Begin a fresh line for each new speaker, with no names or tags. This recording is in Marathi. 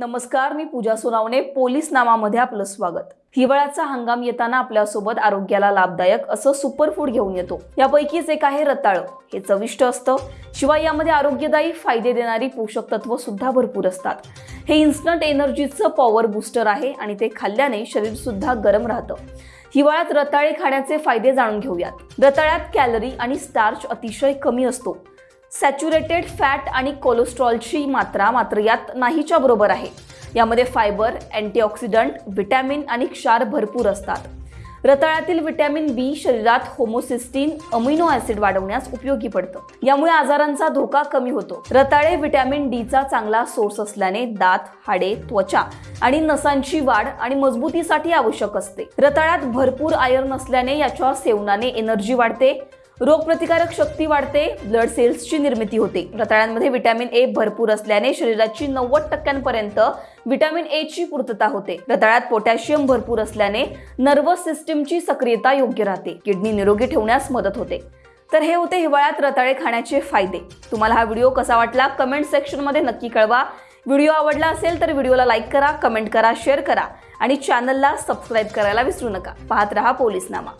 नमस्कार मी पूजा सोनावणे पोलीस नामामध्ये आपलं स्वागत. हिवाळ्याचा हंगाम येताना आपल्यासोबत आरोग्याला लाभदायक असं सुपरफूड घेऊन येतो. यापैकीच एक आहे रताळं. हे चविष्ट असतं. शिवाय यामध्ये आरोग्यदायी फायदे देणारी पोषक तत्व सुद्धा भरपूर असतात. हे इन्स्टंट एनर्जीचं पॉवर बूस्टर आहे आणि ते खाल्ल्याने शरीर सुद्धा गरम राहतं. हिवाळ्यात रताळे खाण्याचे फायदे जाणून घेऊयात. रताळ्यात कॅलरी आणि स्टार्च अतिशय कमी असतो. सॅच्युरेटेड फॅट आणि कोलेस्ट्रॉलची मात्रा मात्र यात नाहीच्या बरोबर आहे. यामध्ये फायबर अँटीऑक्सिडंट व्हिटॅमिन आणि क्षार भरपूर असतात. रताळ्यातील व्हिटॅमिन बी शरीरात होमोसिस्टीन अमिनो ऍसिड वाढवण्यास उपयोगी पडतं. यामुळे आजारांचा धोका कमी होतो. रताळे व्हिटॅमिन डीचा चांगला सोर्स असल्याने दात हाडे त्वचा आणि नसांची वाढ आणि मजबूतीसाठी आवश्यक असते. रताळ्यात भरपूर आयर्न असल्याने याच्या सेवनाने एनर्जी वाढते. रोगप्रतिकारक शक्ती वाढते ब्लड सेल्सची निर्मिती होते. रताळ्यांमध्ये व्हिटॅमिन ए भरपूर असल्याने शरीराची नव्वद टक्क्यांपर्यंत व्हिटॅमिन ए ची पूर्तता होते. रताळ्यात पोटॅशियम भरपूर असल्याने नर्वस सिस्टीमची सक्रियता योग्य राहते. किडनी निरोगी ठेवण्यास मदत होते. तर हे होते हिवाळ्यात रताळे खाण्याचे फायदे. तुम्हाला हा व्हिडिओ कसा वाटला? कमेंट सेक्शनमध्ये नक्की कळवा. व्हिडिओ आवडला असेल तर व्हिडिओला लाईक करा कमेंट करा शेअर करा. आणि चॅनलला सबस्क्राईब करायला विसरू नका. पाहत रहा पोलीसनामा.